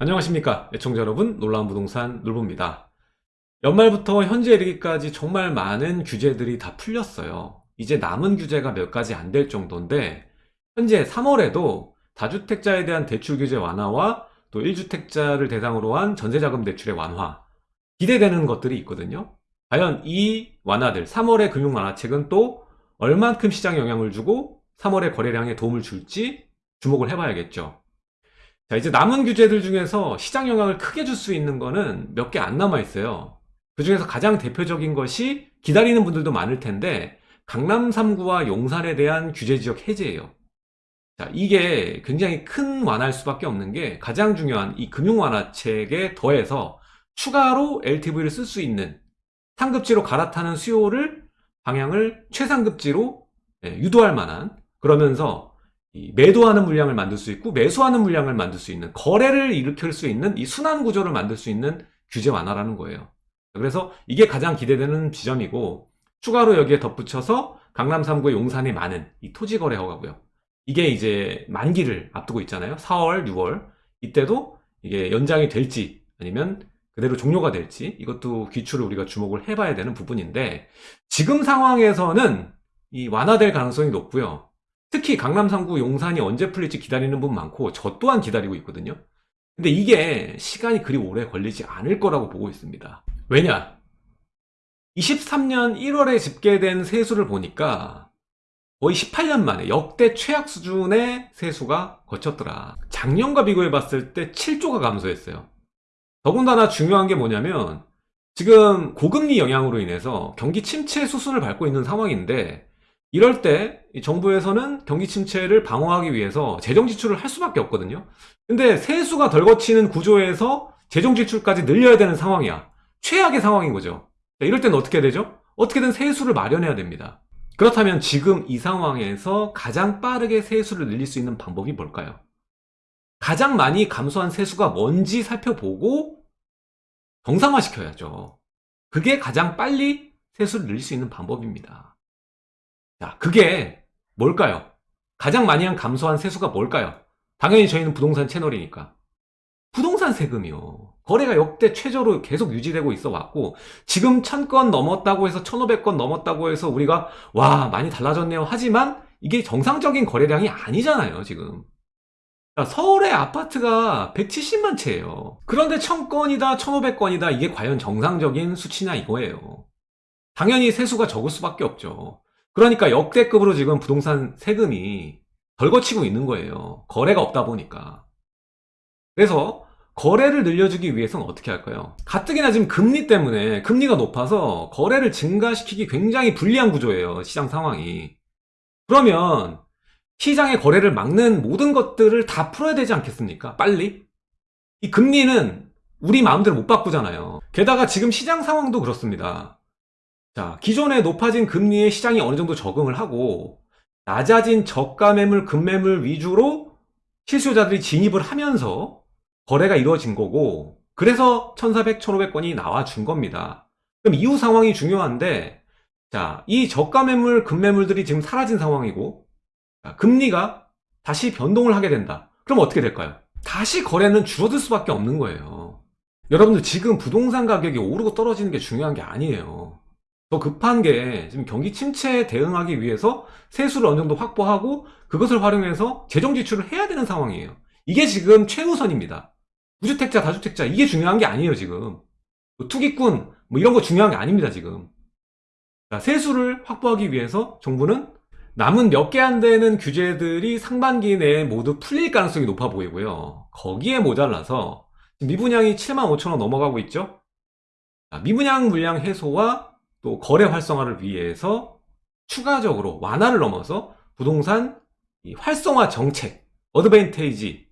안녕하십니까. 애청자 여러분 놀라운 부동산 놀부입니다. 연말부터 현재 이르기까지 정말 많은 규제들이 다 풀렸어요. 이제 남은 규제가 몇 가지 안 될 정도인데 현재 3월에도 다주택자에 대한 대출 규제 완화와 또 1주택자를 대상으로 한 전세자금 대출의 완화 기대되는 것들이 있거든요. 과연 이 완화들 3월의 금융 완화책은 또 얼만큼 시장에 영향을 주고 3월의 거래량에 도움을 줄지 주목을 해봐야겠죠 자 이제 남은 규제들 중에서 시장 영향을 크게 줄 수 있는 거는 몇 개 안 남아 있어요. 그 중에서 가장 대표적인 것이 기다리는 분들도 많을 텐데 강남 3구와 용산에 대한 규제지역 해제예요. 자 이게 굉장히 큰 완화일 수밖에 없는 게 가장 중요한 이 금융 완화책에 더해서 추가로 LTV를 쓸 수 있는 상급지로 갈아타는 수요를 방향을 최상급지로 예, 유도할 만한 그러면서 매도하는 물량을 만들 수 있고 매수하는 물량을 만들 수 있는 거래를 일으킬 수 있는 이 순환 구조를 만들 수 있는 규제 완화라는 거예요. 그래서 이게 가장 기대되는 지점이고 추가로 여기에 덧붙여서 강남 3구의 용산이 많은 이 토지 거래 허가고요. 이게 이제 만기를 앞두고 있잖아요. 4월 6월. 이때도 이게 연장이 될지 아니면 그대로 종료가 될지 이것도 기출을 우리가 주목을 해봐야 되는 부분인데 지금 상황에서는 이 완화될 가능성이 높고요 특히 강남 3구 용산이 언제 풀릴지 기다리는 분 많고 저 또한 기다리고 있거든요. 근데 이게 시간이 그리 오래 걸리지 않을 거라고 보고 있습니다. 왜냐? 23년 1월에 집계된 세수를 보니까 거의 18년 만에 역대 최악 수준의 세수가 거쳤더라. 작년과 비교해 봤을 때 7조가 감소했어요. 더군다나 중요한 게 뭐냐면 지금 고금리 영향으로 인해서 경기 침체 수순을 밟고 있는 상황인데 이럴 때 정부에서는 경기 침체를 방어하기 위해서 재정 지출을 할 수밖에 없거든요. 근데 세수가 덜 거치는 구조에서 재정 지출까지 늘려야 되는 상황이야. 최악의 상황인 거죠. 이럴 때는 어떻게 되죠? 어떻게든 세수를 마련해야 됩니다. 그렇다면 지금 이 상황에서 가장 빠르게 세수를 늘릴 수 있는 방법이 뭘까요? 가장 많이 감소한 세수가 뭔지 살펴보고 정상화시켜야죠. 그게 가장 빨리 세수를 늘릴 수 있는 방법입니다 자, 그게 뭘까요? 가장 많이 한 감소한 세수가 뭘까요? 당연히 저희는 부동산 채널이니까. 부동산 세금이요. 거래가 역대 최저로 계속 유지되고 있어 왔고 지금 1000건 넘었다고 해서 1500건 넘었다고 해서 우리가 와 많이 달라졌네요 하지만 이게 정상적인 거래량이 아니잖아요 지금 서울의 아파트가 170만 채예요 그런데 1000건이다 1500건이다 이게 과연 정상적인 수치냐 이거예요 당연히 세수가 적을 수밖에 없죠 그러니까 역대급으로 지금 부동산 세금이 덜 거치고 있는 거예요. 거래가 없다 보니까. 그래서 거래를 늘려주기 위해서는 어떻게 할까요? 가뜩이나 지금 금리 때문에 금리가 높아서 거래를 증가시키기 굉장히 불리한 구조예요 시장 상황이. 그러면 시장의 거래를 막는 모든 것들을 다 풀어야 되지 않겠습니까? 빨리? 이 금리는 우리 마음대로 못 바꾸잖아요. 게다가 지금 시장 상황도 그렇습니다 자, 기존에 높아진 금리에 시장이 어느 정도 적응을 하고 낮아진 저가 매물, 급매물 위주로 실수요자들이 진입을 하면서 거래가 이루어진 거고 그래서 1400, 1500건이 나와준 겁니다. 그럼 이후 상황이 중요한데 자, 이 저가 매물, 급매물들이 지금 사라진 상황이고 자, 금리가 다시 변동을 하게 된다. 그럼 어떻게 될까요? 다시 거래는 줄어들 수밖에 없는 거예요. 여러분들 지금 부동산 가격이 오르고 떨어지는 게 중요한 게 아니에요. 더 급한 게 지금 경기 침체에 대응하기 위해서 세수를 어느 정도 확보하고 그것을 활용해서 재정 지출을 해야 되는 상황이에요. 이게 지금 최우선입니다. 무주택자 다주택자 이게 중요한 게 아니에요 지금. 뭐 투기꾼 뭐 이런 거 중요한 게 아닙니다 지금. 자, 세수를 확보하기 위해서 정부는 남은 몇 개 안 되는 규제들이 상반기 내에 모두 풀릴 가능성이 높아 보이고요. 거기에 모자라서 미분양이 7만 5천원 넘어가고 있죠? 미분양 물량 해소와 또 거래 활성화를 위해서 추가적으로 완화를 넘어서 부동산 활성화 정책, 어드밴테이지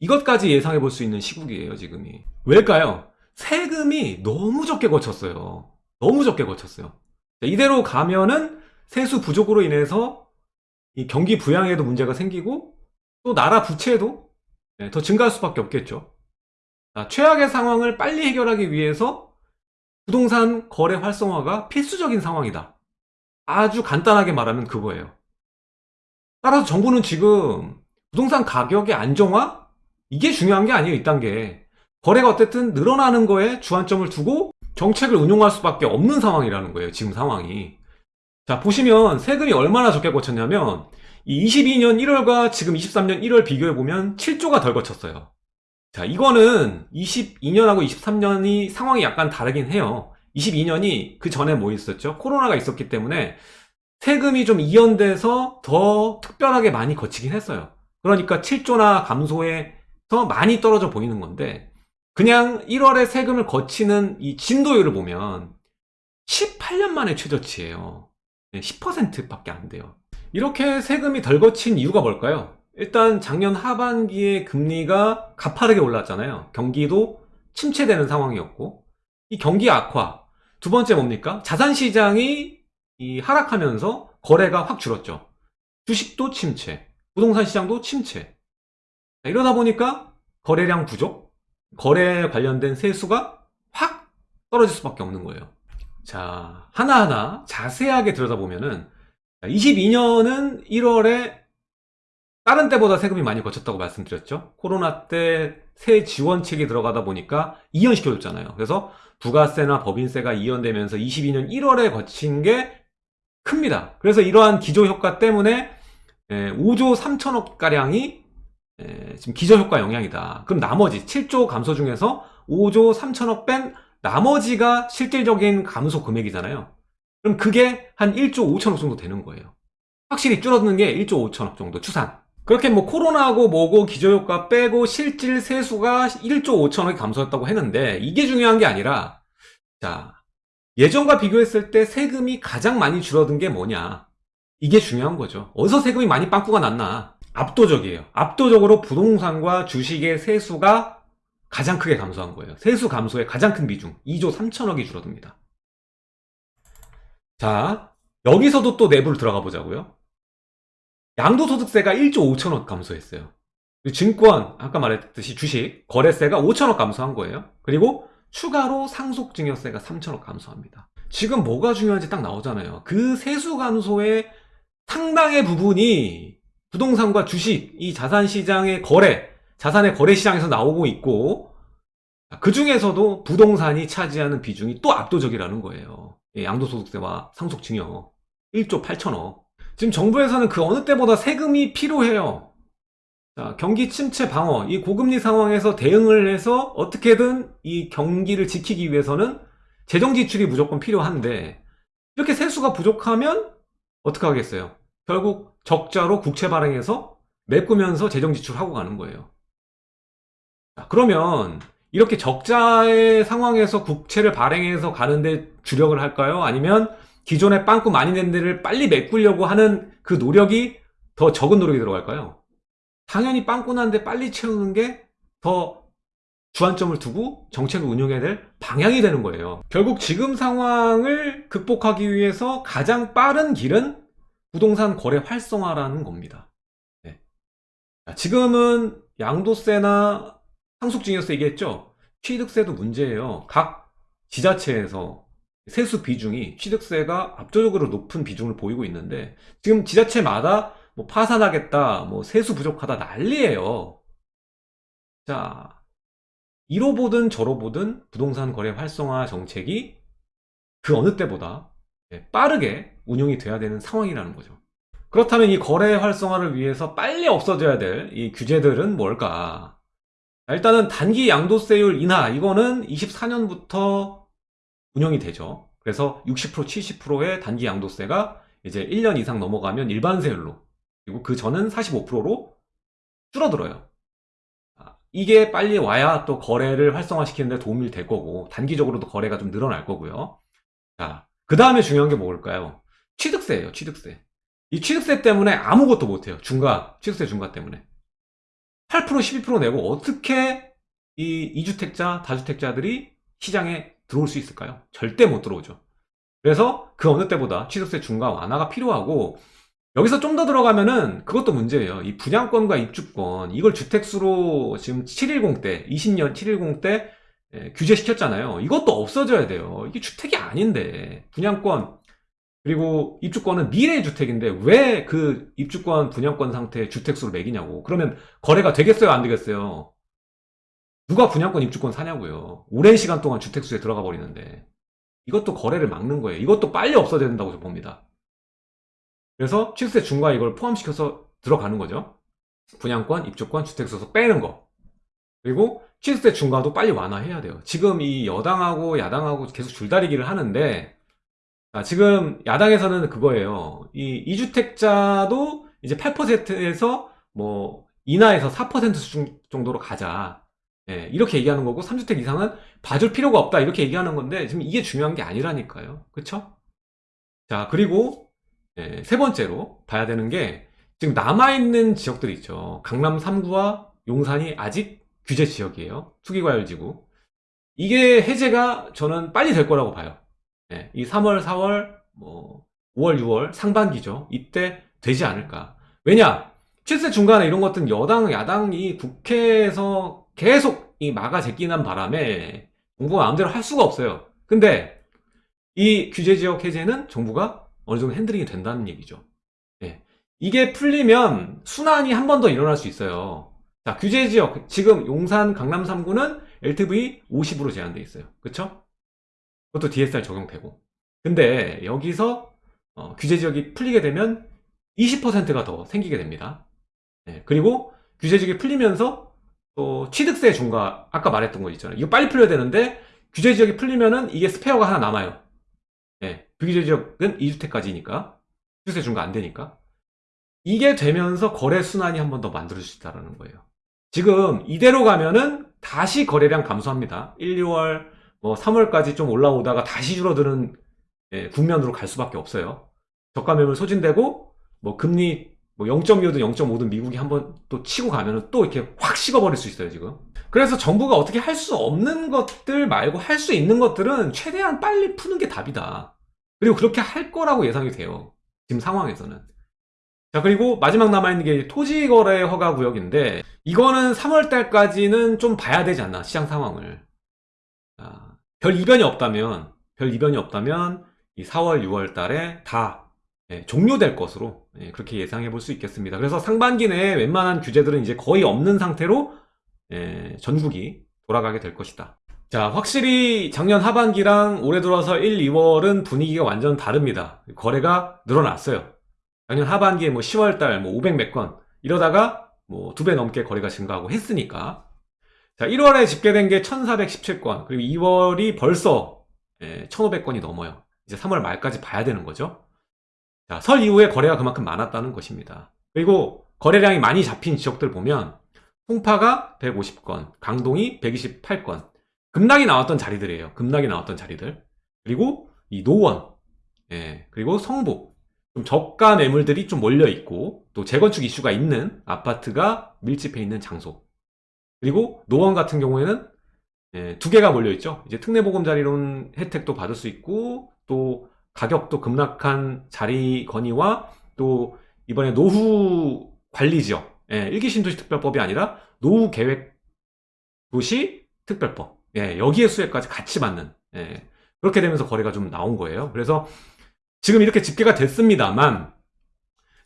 이것까지 예상해 볼 수 있는 시국이에요 지금이. 왜일까요? 세금이 너무 적게 거쳤어요. 너무 적게 거쳤어요. 이대로 가면은 세수 부족으로 인해서 이 경기 부양에도 문제가 생기고 또 나라 부채도 네, 더 증가할 수밖에 없겠죠. 최악의 상황을 빨리 해결하기 위해서 부동산 거래 활성화가 필수적인 상황이다 아주 간단하게 말하면 그거예요 따라서 정부는 지금 부동산 가격의 안정화 이게 중요한 게 아니에요, 2단계. 거래가 어쨌든 늘어나는 거에 주안점을 두고 정책을 운용할 수밖에 없는 상황이라는 거예요, 지금 상황이. 자, 보시면 세금이 얼마나 적게 거쳤냐면, 이 22년 1월과 지금 23년 1월 비교해보면 7조가 덜 거쳤어요. 자, 이거는 22년하고 23년이 상황이 약간 다르긴 해요. 22년이 그 전에 뭐 있었죠? 코로나가 있었기 때문에 세금이 좀 이연돼서 더 특별하게 많이 거치긴 했어요. 그러니까 7조나 감소해서 많이 떨어져 보이는 건데, 그냥 1월에 세금을 거치는 이 진도율을 보면 18년 만에 최저치예요. 10%밖에 안 돼요. 이렇게 세금이 덜 거친 이유가 뭘까요? 일단 작년 하반기에 금리가 가파르게 올랐잖아요. 경기도 침체되는 상황이었고 이 경기 악화 두 번째 뭡니까? 자산 시장이 이 하락하면서 거래가 확 줄었죠. 주식도 침체, 부동산 시장도 침체. 자, 이러다 보니까 거래량 부족, 거래에 관련된 세수가 확 떨어질 수밖에 없는 거예요. 자, 하나하나 자세하게 들여다보면은 22년은 1월에 다른 때보다 세금이 많이 거쳤다고 말씀드렸죠. 코로나 때 새 지원책이 들어가다 보니까 이연시켜줬잖아요. 그래서 부가세나 법인세가 이연되면서 22년 1월에 거친 게 큽니다. 그래서 이러한 기조효과 때문에 5조 3천억 가량이 지금 기저효과 영향이다. 그럼 나머지 7조 감소 중에서 5조 3천억 뺀 나머지가 실질적인 감소 금액이잖아요. 그럼 그게 한 1조 5천억 정도 되는 거예요. 확실히 줄어드는 게 1조 5천억 정도 추산. 그렇게 뭐 코로나고 뭐고 기저효과 빼고 실질 세수가 1조 5천억이 감소했다고 했는데 이게 중요한 게 아니라 자 예전과 비교했을 때 세금이 가장 많이 줄어든 게 뭐냐 이게 중요한 거죠. 어디서 세금이 많이 빵꾸가 났나 압도적이에요. 압도적으로 부동산과 주식의 세수가 가장 크게 감소한 거예요. 세수 감소의 가장 큰 비중 2조 3천억이 줄어듭니다. 자 여기서도 또 내부를 들어가 보자고요. 양도소득세가 1조 5천억 감소했어요. 증권, 아까 말했듯이 주식, 거래세가 5천억 감소한 거예요. 그리고 추가로 상속증여세가 3천억 감소합니다. 지금 뭐가 중요한지 딱 나오잖아요. 그 세수 감소의 상당의 부분이 부동산과 주식, 이 자산시장의 거래, 자산의 거래시장에서 나오고 있고, 그 중에서도 부동산이 차지하는 비중이 또 압도적이라는 거예요. 예, 양도소득세와 상속증여. 1조 8천억. 지금 정부에서는 그 어느 때보다 세금이 필요해요. 자, 경기 침체 방어, 이 고금리 상황에서 대응을 해서 어떻게든 이 경기를 지키기 위해서는 재정 지출이 무조건 필요한데 이렇게 세수가 부족하면 어떻게 하겠어요? 결국 적자로 국채 발행해서 메꾸면서 재정 지출하고 가는 거예요. 자, 그러면 이렇게 적자의 상황에서 국채를 발행해서 가는데 주력을 할까요? 아니면 기존에 빵꾸 많이 낸 데를 빨리 메꾸려고 하는 그 노력이 더 적은 노력이 들어갈까요? 당연히 빵꾸 난데 빨리 채우는 게 더 주안점을 두고 정책을 운영해야 될 방향이 되는 거예요. 결국 지금 상황을 극복하기 위해서 가장 빠른 길은 부동산 거래 활성화라는 겁니다. 네. 지금은 양도세나 상속증여세 얘기했죠? 취득세도 문제예요. 각 지자체에서 세수 비중이 취득세가 압도적으로 높은 비중을 보이고 있는데 지금 지자체마다 뭐 파산하겠다, 뭐 세수 부족하다 난리예요. 자, 이로 보든 저로 보든 부동산 거래 활성화 정책이 그 어느 때보다 예, 빠르게 운용이 돼야 되는 상황이라는 거죠. 그렇다면 이 거래 활성화를 위해서 빨리 없어져야 될 이 규제들은 뭘까? 일단은 단기 양도세율 인하 이거는 24년부터 운영이 되죠. 그래서 60% 70%의 단기 양도세가 이제 1년 이상 넘어가면 일반세율로 그리고 그 전은 45%로 줄어들어요. 아, 이게 빨리 와야 또 거래를 활성화시키는 데 도움이 될 거고 단기적으로도 거래가 좀 늘어날 거고요. 자, 그 다음에 중요한 게 뭐일까요? 취득세예요, 취득세. 이 취득세 때문에 아무것도 못해요. 중과, 취득세 중과 때문에. 8% 12% 내고 어떻게 이 2주택자, 다주택자들이 시장에 들어올 수 있을까요? 절대 못 들어오죠. 그래서 그 어느 때보다 취득세 중과 완화가 필요하고 여기서 좀 더 들어가면은 그것도 문제예요. 이 분양권과 입주권 이걸 주택수로 지금 710 때, 20년 710 때 규제시켰잖아요. 이것도 없어져야 돼요. 이게 주택이 아닌데 분양권 그리고 입주권은 미래 주택인데 왜 그 입주권 분양권 상태 주택수로 매기냐고. 그러면 거래가 되겠어요, 안 되겠어요? 누가 분양권 입주권 사냐고요. 오랜 시간 동안 주택수에 들어가 버리는데 이것도 거래를 막는 거예요. 이것도 빨리 없어야 된다고 봅니다. 그래서 취득세 중과 이걸 포함시켜서 들어가는 거죠. 분양권, 입주권, 주택수에서 빼는 거. 그리고 취득세 중과도 빨리 완화해야 돼요. 지금 이 여당하고 야당하고 계속 줄다리기를 하는데 아, 지금 야당에서는 그거예요. 이 2주택자도 이제 8%에서 뭐 인하해서 4% 수준 정도로 가자. 예, 이렇게 얘기하는 거고 3주택 이상은 봐줄 필요가 없다 이렇게 얘기하는 건데 지금 이게 중요한 게 아니라니까요. 그쵸? 자 그리고 예, 세 번째로 봐야 되는 게 지금 남아있는 지역들이 있죠. 강남 3구와 용산이 아직 규제 지역이에요. 투기과열지구. 이게 해제가 저는 빨리 될 거라고 봐요. 예, 이 3월, 4월, 뭐 5월, 6월 상반기죠. 이때 되지 않을까. 왜냐? 실세 중간에 이런 것들은 여당, 야당이 국회에서 계속 이 막아 제끼는 바람에 정부가 마음대로 할 수가 없어요. 근데 이 규제 지역 해제는 정부가 어느 정도 핸들링이 된다는 얘기죠. 예. 이게 풀리면 순환이 한 번 더 일어날 수 있어요. 자, 규제 지역 지금 용산 강남 3구는 LTV 50으로 제한돼 있어요. 그렇죠? 그것도 DSR 적용되고. 근데 여기서 어, 규제 지역이 풀리게 되면 20%가 더 생기게 됩니다. 예, 그리고 규제 지역이 풀리면서 또 취득세 중과 아까 말했던 거 있잖아요. 이거 빨리 풀려야 되는데 규제 지역이 풀리면은 이게 스페어가 하나 남아요. 예, 비규제 지역은 2주택까지니까 취득세 중과 안 되니까 이게 되면서 거래 순환이 한 번 더 만들어질 수 있다는 거예요. 지금 이대로 가면은 다시 거래량 감소합니다. 1, 2월, 뭐 3월까지 좀 올라오다가 다시 줄어드는 예, 국면으로 갈 수밖에 없어요. 저가 매물 소진되고 뭐 금리 뭐 0.25든 0.5든 미국이 한번 또 치고 가면은 또 이렇게 확 식어버릴 수 있어요 지금. 그래서 정부가 어떻게 할 수 없는 것들 말고 할 수 있는 것들은 최대한 빨리 푸는 게 답이다. 그리고 그렇게 할 거라고 예상이 돼요. 지금 상황에서는. 자 그리고 마지막 남아있는 게 토지거래 허가 구역인데 이거는 3월달까지는 좀 봐야 되지 않나 시장 상황을 아, 별 이변이 없다면 별 이변이 없다면 이 4월 6월 달에 다 예, 종료될 것으로 예, 그렇게 예상해 볼 수 있겠습니다. 그래서 상반기 내에 웬만한 규제들은 이제 거의 없는 상태로 예, 전국이 돌아가게 될 것이다. 자 확실히 작년 하반기랑 올해 들어서 1, 2월은 분위기가 완전 다릅니다. 거래가 늘어났어요. 작년 하반기에 뭐 10월달 뭐 500몇 건 이러다가 뭐 두 배 넘게 거래가 증가하고 했으니까. 자 1월에 집계된 게 1417건 그리고 2월이 벌써 예, 1500건이 넘어요. 이제 3월 말까지 봐야 되는 거죠 자, 설 이후에 거래가 그만큼 많았다는 것입니다. 그리고 거래량이 많이 잡힌 지역들 보면 송파가 150건 강동이 128건 급락이 나왔던 자리들이에요. 급락이 나왔던 자리들. 그리고 이 노원 예, 그리고 성북. 좀 저가 매물들이 좀 몰려 있고 또 재건축 이슈가 있는 아파트가 밀집해 있는 장소. 그리고 노원 같은 경우에는 예, 두 개가 몰려 있죠. 이제 특례보금자리론 혜택도 받을 수 있고 또 가격도 급락한 자리 건의와 또 이번에 노후 관리지역 예, 일기 신도시 특별법이 아니라 노후 계획 도시 특별법 예, 여기에 수혜까지 같이 받는 예, 그렇게 되면서 거래가 좀 나온 거예요. 그래서 지금 이렇게 집계가 됐습니다만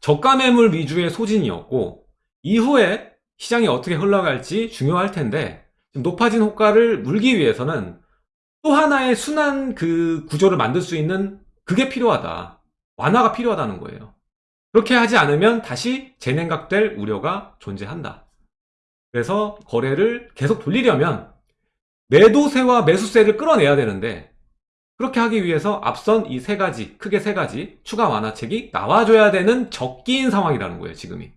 저가 매물 위주의 소진이었고 이후에 시장이 어떻게 흘러갈지 중요할 텐데 높아진 호가를 물기 위해서는 또 하나의 순환 그 구조를 만들 수 있는 그게 필요하다. 완화가 필요하다는 거예요. 그렇게 하지 않으면 다시 재냉각될 우려가 존재한다. 그래서 거래를 계속 돌리려면 매도세와 매수세를 끌어내야 되는데 그렇게 하기 위해서 앞선 이 세 가지, 크게 세 가지 추가 완화책이 나와줘야 되는 적기인 상황이라는 거예요, 지금이.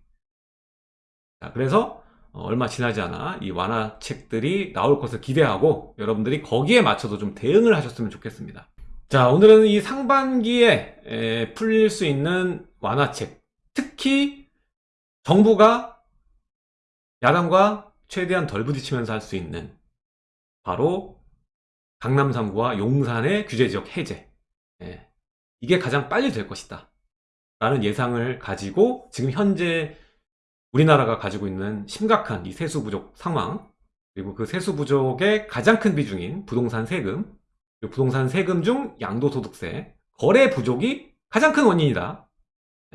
자, 그래서 어, 얼마 지나지 않아 이 완화책들이 나올 것을 기대하고 여러분들이 거기에 맞춰서 좀 대응을 하셨으면 좋겠습니다. 자, 오늘은 이 상반기에 에, 풀릴 수 있는 완화책, 특히 정부가 야당과 최대한 덜 부딪히면서 할 수 있는 바로 강남 3구와 용산의 규제지역 해제. 예, 이게 가장 빨리 될 것이다. 라는 예상을 가지고 지금 현재 우리나라가 가지고 있는 심각한 이 세수 부족 상황 그리고 그 세수 부족의 가장 큰 비중인 부동산 세금 부동산 세금 중 양도소득세 거래 부족이 가장 큰 원인이다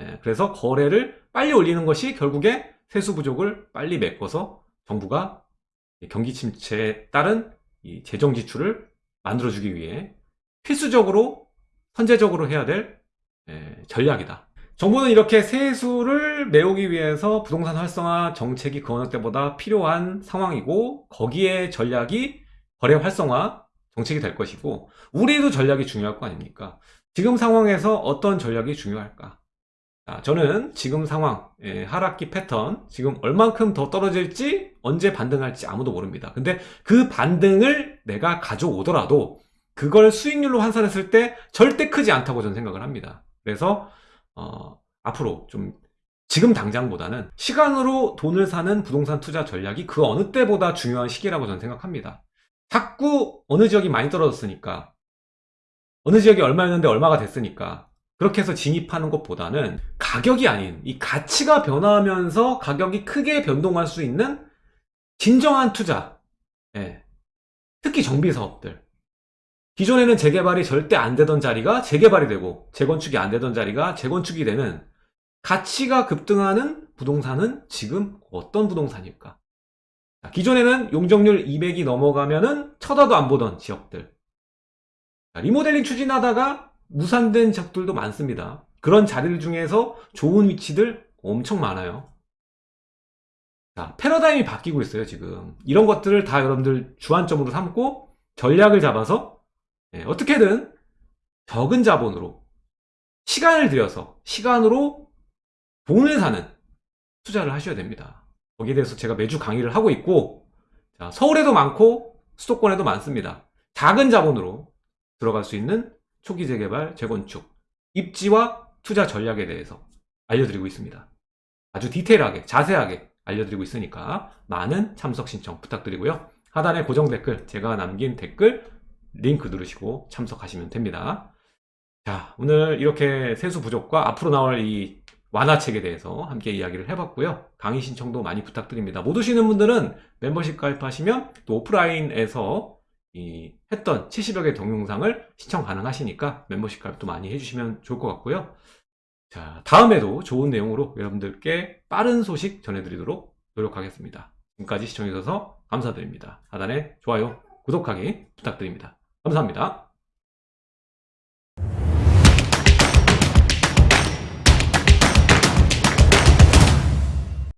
예, 그래서 거래를 빨리 올리는 것이 결국에 세수 부족을 빨리 메꿔서 정부가 경기 침체에 따른 이 재정 지출을 만들어주기 위해 필수적으로 선제적으로 해야 될 예, 전략이다. 정부는 이렇게 세수를 메우기 위해서 부동산 활성화 정책이 그 어느 때보다 필요한 상황이고 거기에 전략이 거래 활성화 정책이 될 것이고 우리도 전략이 중요할 거 아닙니까? 지금 상황에서 어떤 전략이 중요할까? 자, 저는 지금 상황, 예, 하락기 패턴, 지금 얼만큼 더 떨어질지, 언제 반등할지 아무도 모릅니다. 근데 그 반등을 내가 가져오더라도, 그걸 수익률로 환산했을 때 절대 크지 않다고 저는 생각을 합니다. 그래서, 어, 앞으로 좀, 지금 당장보다는 시간으로 돈을 사는 부동산 투자 전략이 그 어느 때보다 중요한 시기라고 저는 생각합니다. 자꾸 어느 지역이 많이 떨어졌으니까, 어느 지역이 얼마였는데 얼마가 됐으니까, 그렇게 해서 진입하는 것보다는 가격이 아닌 이 가치가 변화하면서 가격이 크게 변동할 수 있는 진정한 투자. 예. 특히 정비 사업들. 기존에는 재개발이 절대 안 되던 자리가 재개발이 되고 재건축이 안 되던 자리가 재건축이 되는 가치가 급등하는 부동산은 지금 어떤 부동산일까? 자, 기존에는 용적률 200이 넘어가면은 쳐다도 안 보던 지역들. 자, 리모델링 추진하다가 무산된 적들도 많습니다. 그런 자리들 중에서 좋은 위치들 엄청 많아요. 자, 패러다임이 바뀌고 있어요, 지금. 이런 것들을 다 여러분들 주안점으로 삼고 전략을 잡아서 예, 어떻게든 적은 자본으로 시간을 들여서 시간으로 돈을 사는 투자를 하셔야 됩니다. 거기에 대해서 제가 매주 강의를 하고 있고 자, 서울에도 많고 수도권에도 많습니다. 작은 자본으로 들어갈 수 있는 초기 재개발, 재건축, 입지와 투자 전략에 대해서 알려드리고 있습니다. 아주 디테일하게, 자세하게 알려드리고 있으니까 많은 참석 신청 부탁드리고요. 하단에 고정 댓글, 제가 남긴 댓글 링크 누르시고 참석하시면 됩니다. 자, 오늘 이렇게 세수 부족과 앞으로 나올 이 완화책에 대해서 함께 이야기를 해봤고요. 강의 신청도 많이 부탁드립니다. 못 오시는 분들은 멤버십 가입하시면 또 오프라인에서 이 했던 70여 개 동영상을 시청 가능하시니까 멤버십 가입도 많이 해주시면 좋을 것 같고요. 자, 다음에도 좋은 내용으로 여러분들께 빠른 소식 전해드리도록 노력하겠습니다. 지금까지 시청해주셔서 감사드립니다. 하단에 좋아요, 구독하기 부탁드립니다. 감사합니다.